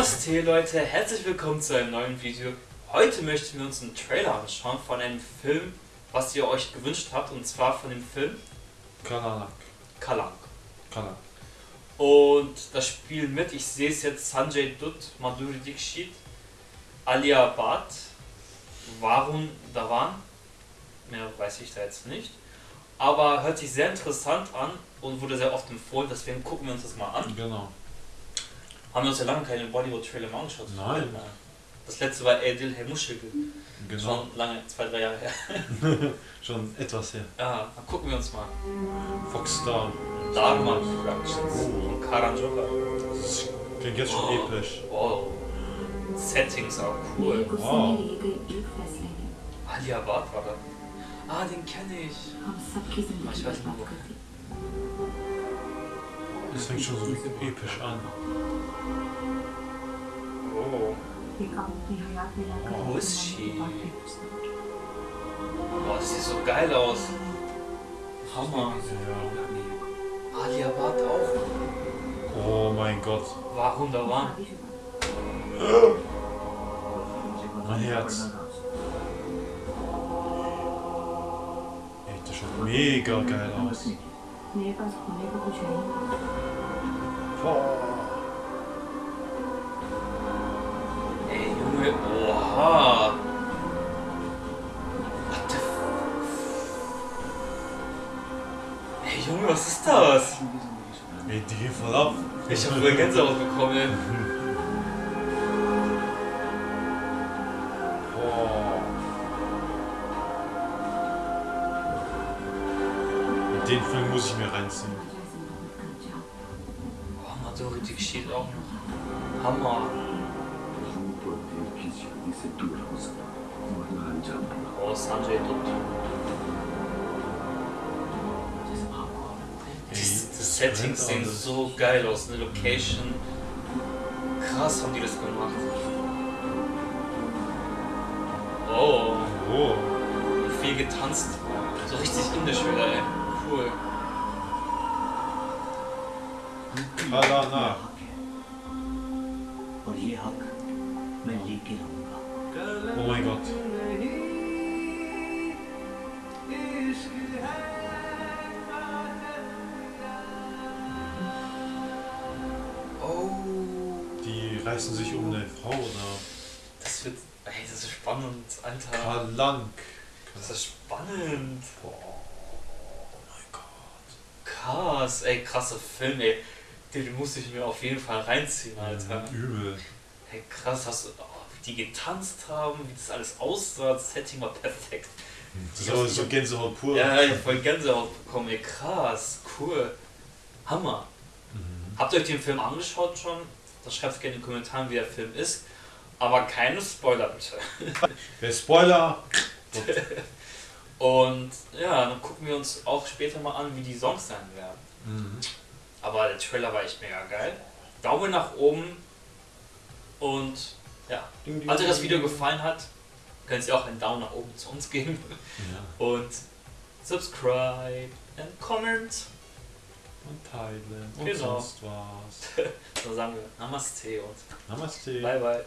Namaste Leute, herzlich willkommen zu einem neuen Video. Heute möchten wir uns einen Trailer anschauen von einem Film, was ihr euch gewünscht habt, und zwar von dem Film Kalanak. Kalank. Kalank. Und das spielen mit, ich sehe es jetzt, Sanjay Dutt, Madhuri Dixit, Alia Bhatt, Varun Dhawan, mehr weiß ich da jetzt nicht. Aber hört sich sehr interessant an und wurde sehr oft empfohlen, deswegen gucken wir uns das mal an. Genau. Haben wir uns ja lange keine Bollywood-Trailer mehr angeschaut. Nein. Das letzte war Edil Hemuschigel. Genau. Schon lange, zwei, drei Jahre her. Schon etwas her. Ja, dann gucken wir uns mal. Foxstar. Dharma Productions. Und Karan Joker. klingt jetzt schon wow. episch. Wow. Settings auch cool. Wow. Ali Abad war da. Ah, den kenne ich. Ah, ich weiß nicht, wo fängt schon so episch an. Oh. oh. Wo ist sie? Boah, das sieht so geil aus. Hammer. Ja. Aliabad auch. Oh mein Gott. War wunderbar. Mein Herz. Echt, das schaut mega geil aus. 얘가 손해보고 죄인. 에이, 왜, 와. Ey, Junge, was ist das? Ey, die voll ab. Ich hab sogar Gänsehaut bekommen. ey. den Film muss ich mir reinziehen. Oh, Maturity steht auch noch. Hammer. Oh, Sanjay Dutt. Die Settings sehen so geil aus, eine Location. Krass haben die das gemacht. Oh. oh. Viel getanzt. So richtig indisch wieder, ey cool. Kalana. Oh mein Gott. Die reißen sich um eine Frau, oder? Das wird. Ey, das ist spannend, Alter. Kalank. Das ist spannend. Boah. Krass, ey, krasser Film, ey. Den, muss ich mir auf jeden Fall reinziehen, Alter. Übel. Hey, krass, hast du, oh, wie die getanzt haben, wie das alles aussah, das Setting war perfekt. So, so Gänsehaut pur. Ja, ich voll Gänsehaut bekommen, ey, krass, cool. Hammer. Mhm. Habt ihr euch den Film angeschaut schon? Das schreibt gerne in den Kommentaren, wie der Film ist. Aber keine Spoiler bitte. Der Spoiler. Und ja, dann gucken wir uns auch später mal an, wie die Songs sein werden. Mhm. Aber der Trailer war echt mega geil. Daumen nach oben. Und ja, falls euch das Video gefallen hat, könnt ihr auch einen Daumen nach oben zu uns geben. Ja. Und subscribe and comment. Und teilen. Und Genau. sonst was. Dann sagen wir Namaste und Namaste. bye bye.